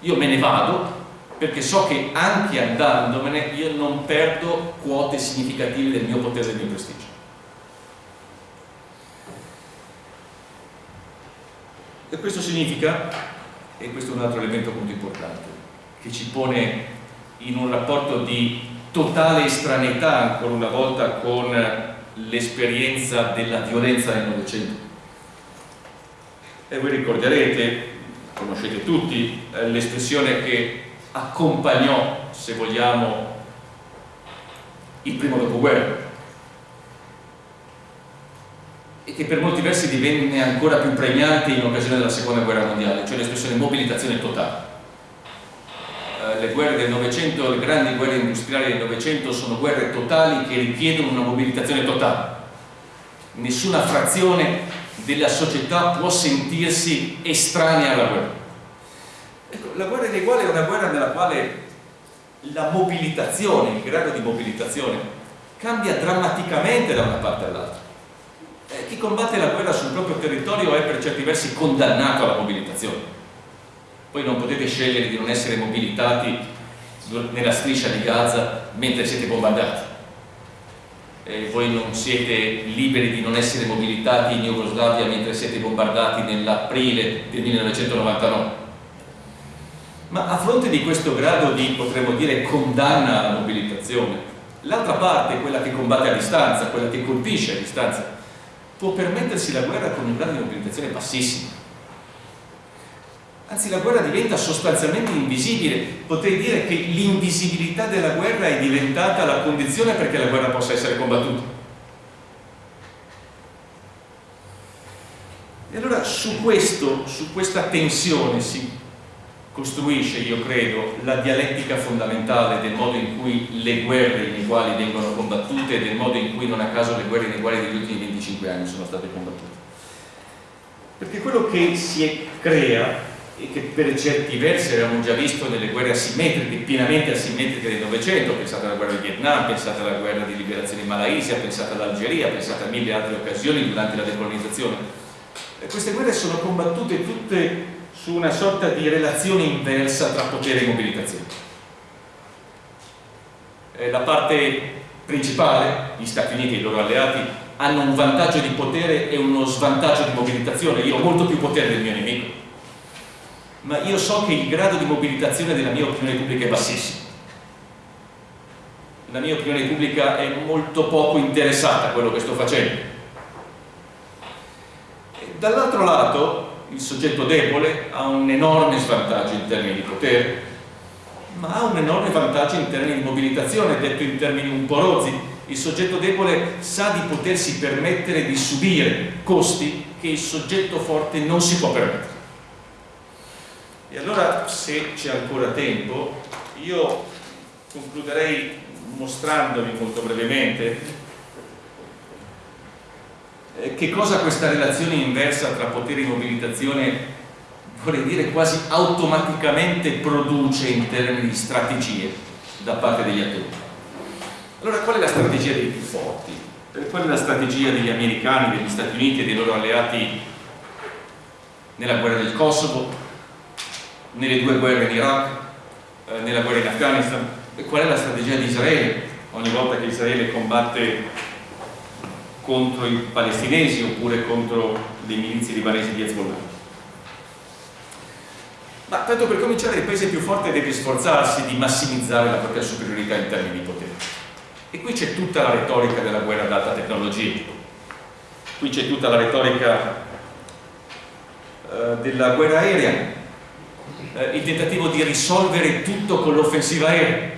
Io me ne vado, perché so che anche andandomene io non perdo quote significative del mio potere e del mio prestigio. E questo significa, e questo è un altro elemento molto importante, che ci pone in un rapporto di totale estraneità ancora una volta con l'esperienza della violenza nel Novecento. E voi ricorderete, conoscete tutti, eh, l'espressione che accompagnò, se vogliamo, il primo dopoguerra e che per molti versi divenne ancora più pregnante in occasione della seconda guerra mondiale, cioè l'espressione mobilitazione totale. Le guerre del Novecento, le grandi guerre industriali del Novecento sono guerre totali che richiedono una mobilitazione totale. Nessuna frazione della società può sentirsi estranea alla guerra Ecco, la guerra dei uguali è una guerra nella quale la mobilitazione, il grado di mobilitazione, cambia drammaticamente da una parte all'altra. Eh, chi combatte la guerra sul proprio territorio è per certi versi condannato alla mobilitazione. Poi non potete scegliere di non essere mobilitati nella striscia di Gaza mentre siete bombardati. E voi non siete liberi di non essere mobilitati in Jugoslavia mentre siete bombardati nell'aprile del 1999 ma a fronte di questo grado di, potremmo dire, condanna alla mobilitazione, l'altra parte, quella che combatte a distanza, quella che colpisce a distanza, può permettersi la guerra con un grado di mobilitazione bassissimo. Anzi, la guerra diventa sostanzialmente invisibile. Potrei dire che l'invisibilità della guerra è diventata la condizione perché la guerra possa essere combattuta. E allora su questo, su questa tensione si costruisce, io credo, la dialettica fondamentale del modo in cui le guerre ineguali vengono combattute e del modo in cui non a caso le guerre ineguali degli ultimi 25 anni sono state combattute. Perché quello che si crea che per certi versi avevamo già visto nelle guerre asimmetriche, pienamente asimmetriche del Novecento, pensate alla guerra di Vietnam, pensate alla guerra di liberazione in Malaysia, pensate all'Algeria, pensate a mille altre occasioni durante la decolonizzazione. E queste guerre sono combattute tutte su una sorta di relazione inversa tra potere e mobilitazione. Eh, la parte principale, gli Stati Uniti e i loro alleati, hanno un vantaggio di potere e uno svantaggio di mobilitazione. Io ho molto più potere del mio nemico, ma io so che il grado di mobilitazione della mia opinione pubblica è bassissimo. La mia opinione pubblica è molto poco interessata a quello che sto facendo. Dall'altro lato, il soggetto debole ha un enorme svantaggio in termini di potere, ma ha un enorme vantaggio in termini di mobilitazione, detto in termini un po' rozzi. Il soggetto debole sa di potersi permettere di subire costi che il soggetto forte non si può permettere. E allora, se c'è ancora tempo, io concluderei mostrandovi molto brevemente eh, che cosa questa relazione inversa tra potere e mobilitazione vorrei dire quasi automaticamente produce in termini di strategie da parte degli attori. Allora qual è la strategia dei più forti? Qual è la strategia degli americani, degli Stati Uniti e dei loro alleati nella guerra del Kosovo, nelle due guerre in Iraq, eh, nella guerra in Afghanistan? Qual è la strategia di Israele ogni volta che Israele combatte contro i palestinesi oppure contro le milizie libanesi di Hezbollah? Ma tanto per cominciare il paese più forte deve sforzarsi di massimizzare la propria superiorità in termini di potere. E qui c'è tutta la retorica della guerra ad alta tecnologia, qui c'è tutta la retorica eh, della guerra aerea, eh, il tentativo di risolvere tutto con l'offensiva aerea,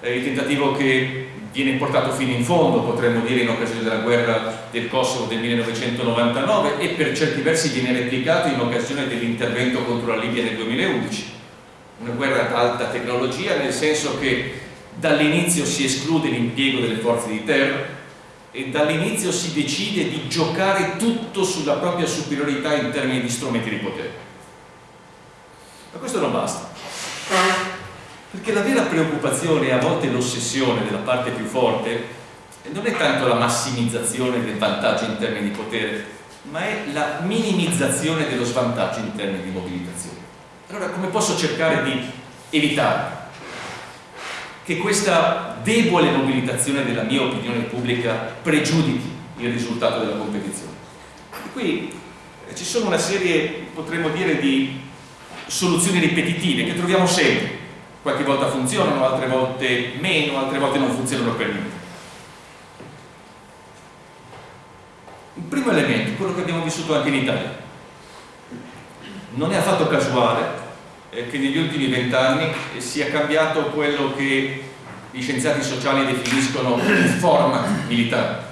eh, il tentativo che viene portato fino in fondo, potremmo dire in occasione della guerra del Kosovo del 1999 e per certi versi viene replicato in occasione dell'intervento contro la Libia nel 2011. Una guerra ad alta tecnologia nel senso che dall'inizio si esclude l'impiego delle forze di terra e dall'inizio si decide di giocare tutto sulla propria superiorità in termini di strumenti di potere. Ma questo non basta perché la vera preoccupazione e a volte l'ossessione della parte più forte non è tanto la massimizzazione del vantaggio in termini di potere, ma è la minimizzazione dello svantaggio in termini di mobilitazione. Allora come posso cercare di evitare che questa debole mobilitazione della mia opinione pubblica pregiudichi il risultato della competizione? E qui eh, ci sono una serie, potremmo dire, di soluzioni ripetitive che troviamo sempre. Qualche volta funzionano, altre volte meno, altre volte non funzionano per niente. Il primo elemento, quello che abbiamo vissuto anche in Italia, non è affatto casuale che negli ultimi vent'anni sia cambiato quello che gli scienziati sociali definiscono il format militare,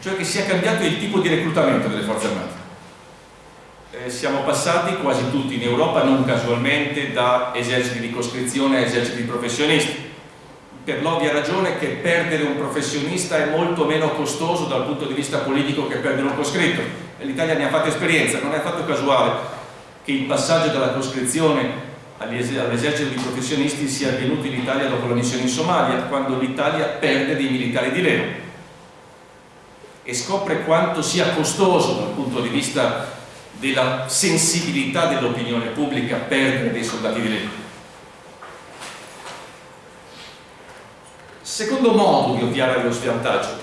cioè che sia cambiato il tipo di reclutamento delle forze armate eh, siamo passati quasi tutti in Europa, non casualmente, da eserciti di coscrizione a eserciti di professionisti. Per l'ovvia ragione che perdere un professionista è molto meno costoso dal punto di vista politico che perdere un coscritto. l'Italia ne ha fatto esperienza, non è affatto casuale che il passaggio dalla coscrizione all'esercito di professionisti sia avvenuto in Italia dopo la missione in Somalia quando l'Italia perde dei militari di Leo e scopre quanto sia costoso dal punto di vista della sensibilità dell'opinione pubblica perdere dei soldati di legge. Secondo modo di ovviare allo svantaggio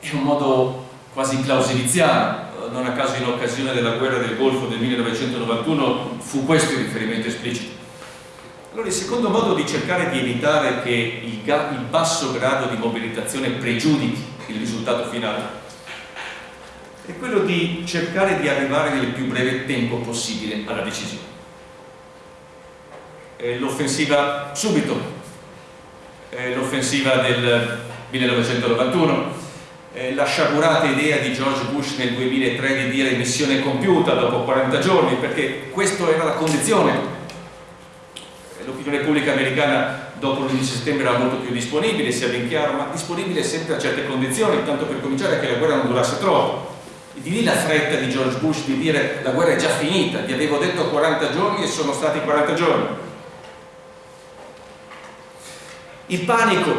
è un modo quasi clauseliziano, non a caso in occasione della guerra del Golfo del 1991 fu questo il riferimento esplicito. Allora il secondo modo di cercare di evitare che il, il basso grado di mobilitazione pregiudichi il risultato finale è quello di cercare di arrivare nel più breve tempo possibile alla decisione. L'offensiva subito, l'offensiva del 1991, la sciagurata idea di George Bush nel 2003 di dire missione compiuta dopo 40 giorni, perché questa era la condizione. L'opinione pubblica americana dopo l'11 settembre era molto più disponibile, sia ben chiaro, ma disponibile sempre a certe condizioni, tanto per cominciare che la guerra non durasse troppo di lì la fretta di George Bush di dire la guerra è già finita, vi avevo detto 40 giorni e sono stati 40 giorni. Il panico,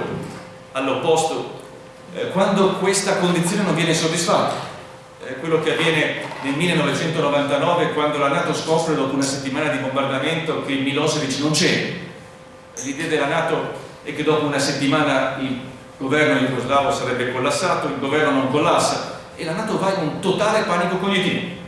all'opposto, eh, quando questa condizione non viene soddisfatta, eh, quello che avviene nel 1999 quando la Nato scopre dopo una settimana di bombardamento che Milosevic non c'è. L'idea della Nato è che dopo una settimana il governo jugoslavo sarebbe collassato, il governo non collassa, e la Nato va in un totale panico cognitivo.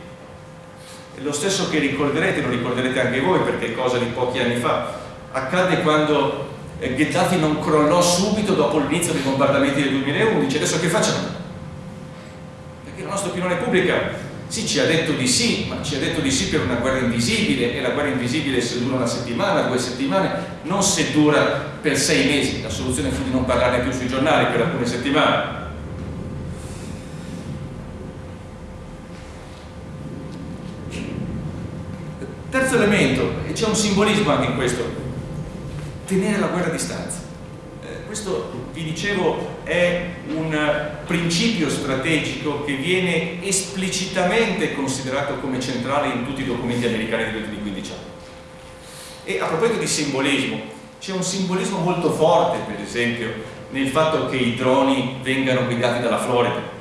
È lo stesso che ricorderete, lo ricorderete anche voi perché è cosa di pochi anni fa, accade quando eh, Gheddafi non crollò subito dopo l'inizio dei bombardamenti del 2011, adesso che facciamo? Perché la nostra opinione pubblica sì ci ha detto di sì, ma ci ha detto di sì per una guerra invisibile e la guerra invisibile se dura una settimana, due settimane, non se dura per sei mesi, la soluzione fu di non parlarne più sui giornali per alcune settimane Terzo elemento, e c'è un simbolismo anche in questo, tenere la guerra a distanza. Eh, questo, vi dicevo, è un principio strategico che viene esplicitamente considerato come centrale in tutti i documenti americani degli ultimi 15 anni. E a proposito di simbolismo, c'è un simbolismo molto forte per esempio nel fatto che i droni vengano guidati dalla Florida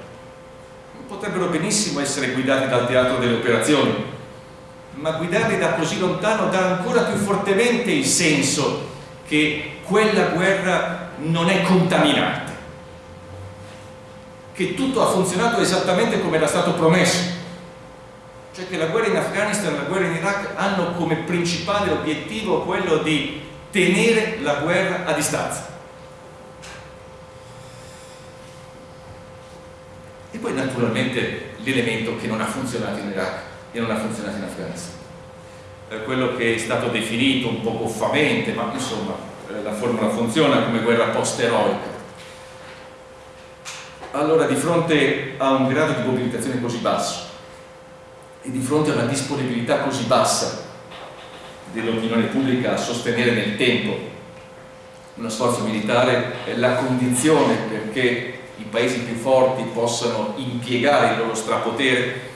potrebbero benissimo essere guidati dal teatro delle operazioni ma guidarli da così lontano dà ancora più fortemente il senso che quella guerra non è contaminante. Che tutto ha funzionato esattamente come era stato promesso. Cioè che la guerra in Afghanistan e la guerra in Iraq hanno come principale obiettivo quello di tenere la guerra a distanza. E poi naturalmente l'elemento che non ha funzionato in Iraq e non ha funzionato in Afghanistan eh, quello che è stato definito un po' goffamente ma insomma eh, la formula funziona come guerra post-eroica. Allora di fronte a un grado di mobilitazione così basso e di fronte a una disponibilità così bassa dell'opinione pubblica a sostenere nel tempo uno sforzo militare è la condizione perché i paesi più forti possano impiegare il loro strapotere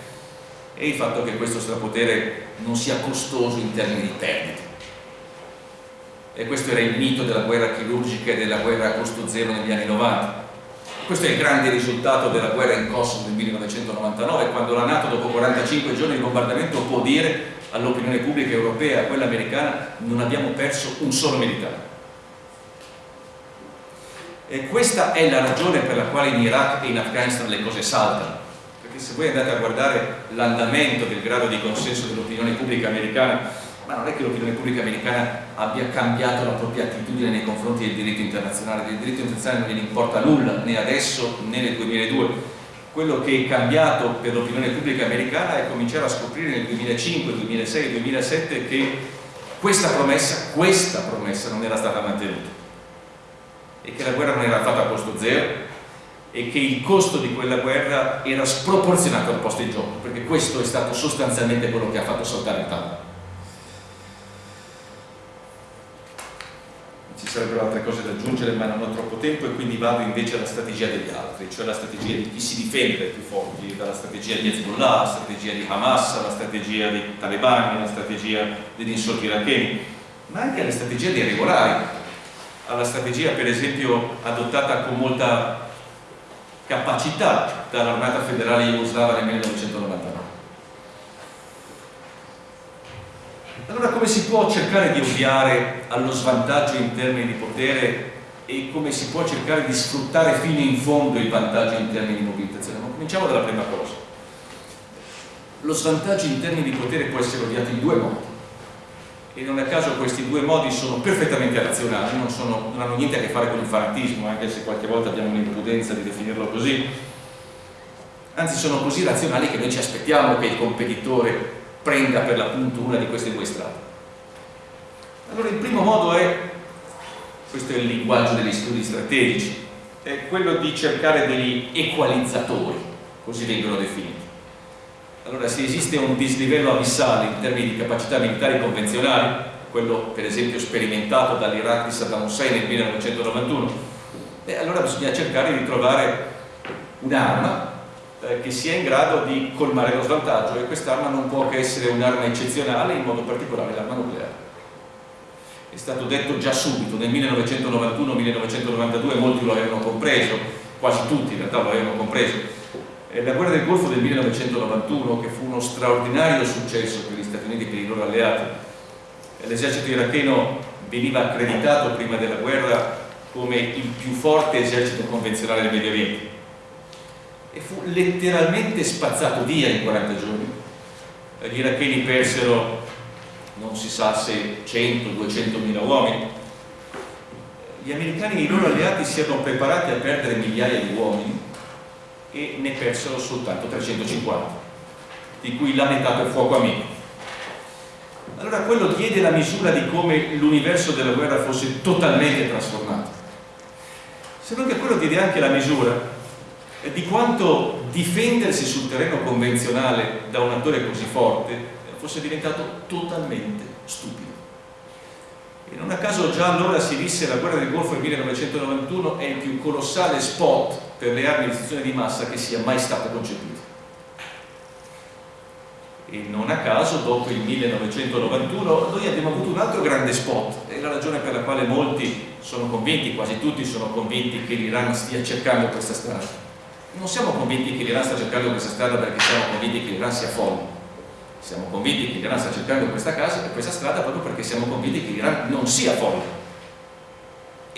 e il fatto che questo strapotere non sia costoso in termini di perdite. E questo era il mito della guerra chirurgica e della guerra a costo zero negli anni 90. Questo è il grande risultato della guerra in Kosovo del 1999, quando la Nato dopo 45 giorni di bombardamento può dire all'opinione pubblica europea a quella americana non abbiamo perso un solo militare. E questa è la ragione per la quale in Iraq e in Afghanistan le cose saltano. Se voi andate a guardare l'andamento del grado di consenso dell'opinione pubblica americana, ma non è che l'opinione pubblica americana abbia cambiato la propria attitudine nei confronti del diritto internazionale, del diritto internazionale non gliene importa nulla, né adesso né nel 2002. Quello che è cambiato per l'opinione pubblica americana è cominciare a scoprire nel 2005, 2006, 2007 che questa promessa, questa promessa non era stata mantenuta e che la guerra non era fatta a costo zero e che il costo di quella guerra era sproporzionato al posto di gioco perché questo è stato sostanzialmente quello che ha fatto saltare il tavolo. Ci sarebbero altre cose da aggiungere ma non ho troppo tempo e quindi vado invece alla strategia degli altri cioè la strategia di chi si difende dai più forti dalla strategia di Hezbollah, la strategia di Hamas la strategia dei talebani, la strategia degli insorti iracheni ma anche la strategia dei regolari alla strategia per esempio adottata con molta capacità dall'armata federale jugoslava nel 1999 allora come si può cercare di ovviare allo svantaggio in termini di potere e come si può cercare di sfruttare fino in fondo il vantaggio in termini di mobilitazione? Cominciamo dalla prima cosa. Lo svantaggio in termini di potere può essere ovviato in due modi e non a caso questi due modi sono perfettamente razionali, non, sono, non hanno niente a che fare con il fanatismo, anche se qualche volta abbiamo l'imprudenza di definirlo così, anzi sono così razionali che noi ci aspettiamo che il competitore prenda per l'appunto una di queste due strade. Allora il primo modo è, questo è il linguaggio degli studi strategici, è quello di cercare degli equalizzatori, così vengono definiti allora se esiste un dislivello abissale in termini di capacità militari convenzionali, quello per esempio sperimentato dall'Iraq di Saddam Hussein nel 1991, beh, allora bisogna cercare di trovare un'arma eh, che sia in grado di colmare lo svantaggio e quest'arma non può che essere un'arma eccezionale, in modo particolare l'arma nucleare. È stato detto già subito, nel 1991-1992 molti lo avevano compreso, quasi tutti in realtà lo avevano compreso, la guerra del Golfo del 1991 che fu uno straordinario successo per gli Stati Uniti e per i loro alleati. L'esercito iracheno veniva accreditato prima della guerra come il più forte esercito convenzionale del Medio Oriente e fu letteralmente spazzato via in 40 giorni. Gli iracheni persero non si sa se 100-200 mila uomini. Gli americani e i loro alleati si erano preparati a perdere migliaia di uomini e ne persero soltanto 350 di cui la metà per fuoco amico allora quello diede la misura di come l'universo della guerra fosse totalmente trasformato. Se non che quello diede anche la misura di quanto difendersi sul terreno convenzionale da un attore così forte fosse diventato totalmente stupido. E non a caso già allora si disse la guerra del Golfo del 1991 è il più colossale spot per le armi di distruzione di massa che sia mai stato concepito. e non a caso dopo il 1991 noi abbiamo avuto un altro grande spot è la ragione per la quale molti sono convinti, quasi tutti sono convinti che l'Iran stia cercando questa strada. Non siamo convinti che l'Iran stia cercando questa strada perché siamo convinti che l'Iran sia folle. Siamo convinti che l'Iran sta cercando questa, casa, questa strada proprio perché siamo convinti che l'Iran non sia folle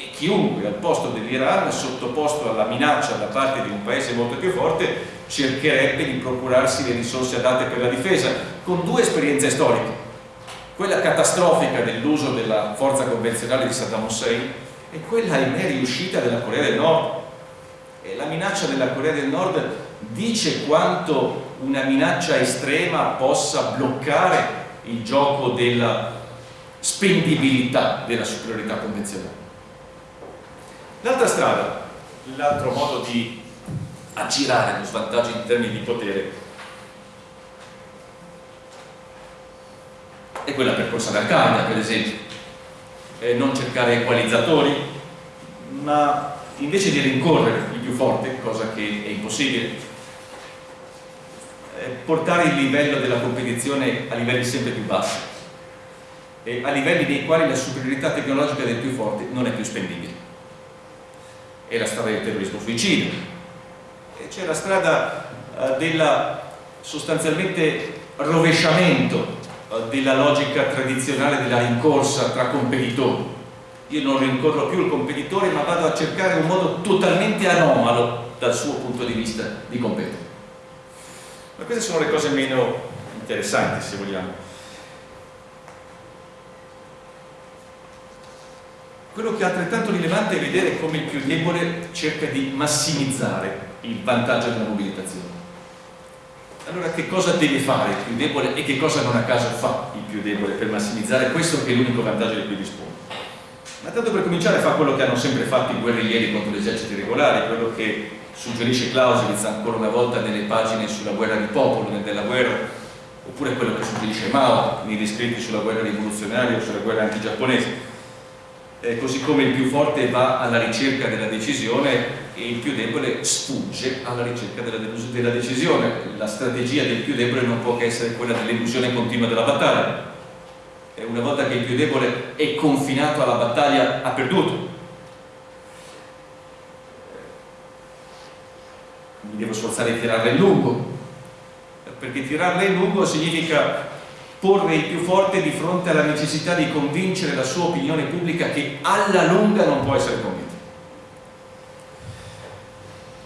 e chiunque al posto dell'Iran sottoposto alla minaccia da parte di un paese molto più forte cercherebbe di procurarsi le risorse adatte per la difesa, con due esperienze storiche. Quella catastrofica dell'uso della forza convenzionale di Saddam Hussein e quella ahimè riuscita della Corea del Nord. E la minaccia della Corea del Nord dice quanto una minaccia estrema possa bloccare il gioco della spendibilità della superiorità convenzionale. L'altra strada, l'altro modo di aggirare lo svantaggio in termini di potere è quella percorsa da Al-Qaeda per esempio. Eh, non cercare equalizzatori ma invece di rincorrere il più forte cosa che è impossibile eh, portare il livello della competizione a livelli sempre più bassi. A livelli nei quali la superiorità tecnologica del più forte non è più spendibile è la strada del terrorismo suicidio c'è la strada eh, del sostanzialmente rovesciamento eh, della logica tradizionale della rincorsa tra competitori. Io non rincorro più il competitore ma vado a cercare un modo totalmente anomalo dal suo punto di vista di competere. Ma queste sono le cose meno interessanti se vogliamo quello che è altrettanto rilevante è vedere come il più debole cerca di massimizzare il vantaggio della mobilitazione. Allora che cosa deve fare il più debole e che cosa non a caso fa il più debole per massimizzare questo che è l'unico vantaggio di cui dispone? Ma tanto per cominciare fa quello che hanno sempre fatto i guerriglieri contro gli eserciti regolari, quello che suggerisce Clausewitz ancora una volta nelle pagine sulla guerra di popolo, della guerra, oppure quello che suggerisce Mao nei descritti sulla guerra rivoluzionaria o sulla guerra antigiapponese. Eh, così come il più forte va alla ricerca della decisione e il più debole sfugge alla ricerca della, della decisione. La strategia del più debole non può che essere quella dell'illusione continua della battaglia. E una volta che il più debole è confinato alla battaglia ha perduto. Mi devo sforzare di tirarla in lungo, perché tirarla in lungo significa porre il più forte di fronte alla necessità di convincere la sua opinione pubblica che alla lunga non può essere convinta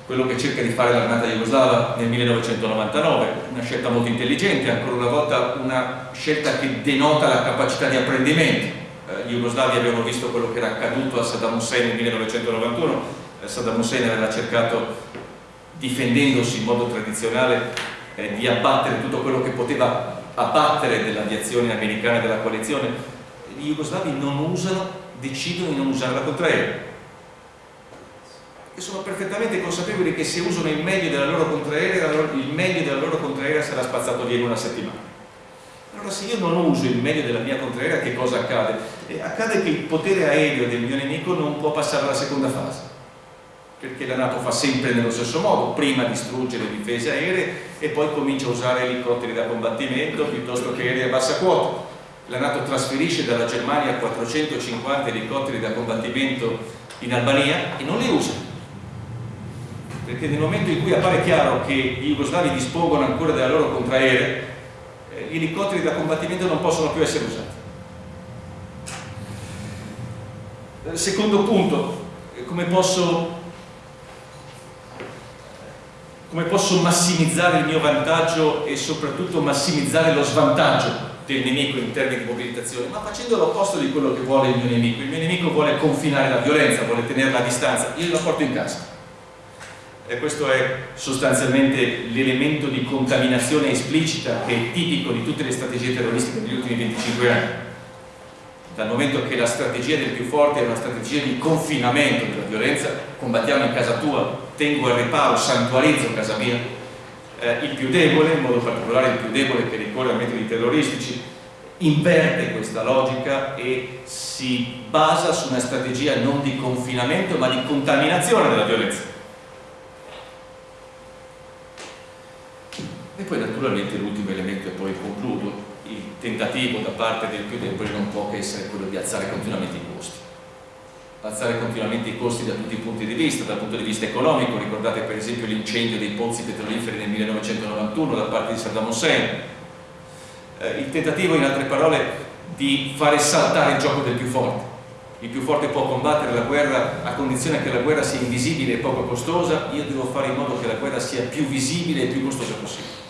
quello che cerca di fare l'armata jugoslava nel 1999, una scelta molto intelligente, ancora una volta una scelta che denota la capacità di apprendimento. Eh, gli jugoslavi abbiamo visto quello che era accaduto a Saddam Hussein nel 1991, eh, Saddam Hussein aveva cercato, difendendosi in modo tradizionale, eh, di abbattere tutto quello che poteva abbattere dell'aviazione americana e della coalizione. Gli jugoslavi non usano, decidono di non usare la contraerea e sono perfettamente consapevoli che se usano il meglio della loro contraerea, il meglio della loro contraerea sarà spazzato via in una settimana. Allora se io non uso il meglio della mia contraerea che cosa accade? Accade che il potere aereo del mio nemico non può passare alla seconda fase perché la Nato fa sempre nello stesso modo, prima distrugge le difese aeree e poi comincia a usare elicotteri da combattimento piuttosto che aerei a bassa quota. La Nato trasferisce dalla Germania 450 elicotteri da combattimento in Albania e non li usa perché nel momento in cui appare chiaro che i jugoslavi dispongono ancora della loro contraerea, eh, gli elicotteri da combattimento non possono più essere usati. Eh, secondo punto, eh, come posso, come posso massimizzare il mio vantaggio e soprattutto massimizzare lo svantaggio del nemico in termini di mobilitazione, ma facendo l'opposto di quello che vuole il mio nemico. Il mio nemico vuole confinare la violenza, vuole tenerla a distanza, io la porto in casa. E questo è sostanzialmente l'elemento di contaminazione esplicita che è tipico di tutte le strategie terroristiche degli ultimi 25 anni. Dal momento che la strategia del più forte è una strategia di confinamento della violenza combattiamo in casa tua, tengo al riparo, santuarizzo casa mia eh, il più debole, in modo particolare il più debole che ricorre a metodi terroristici inverte questa logica e si basa su una strategia non di confinamento ma di contaminazione della violenza poi naturalmente l'ultimo elemento, e poi concludo, il tentativo da parte del più debole non può che essere quello di alzare continuamente i costi. Alzare continuamente i costi da tutti i punti di vista, dal punto di vista economico, ricordate per esempio l'incendio dei pozzi petroliferi nel 1991 da parte di Saddam Hussein, eh, il tentativo in altre parole di fare saltare il gioco del più forte. Il più forte può combattere la guerra a condizione che la guerra sia invisibile e poco costosa, io devo fare in modo che la guerra sia più visibile e più costosa possibile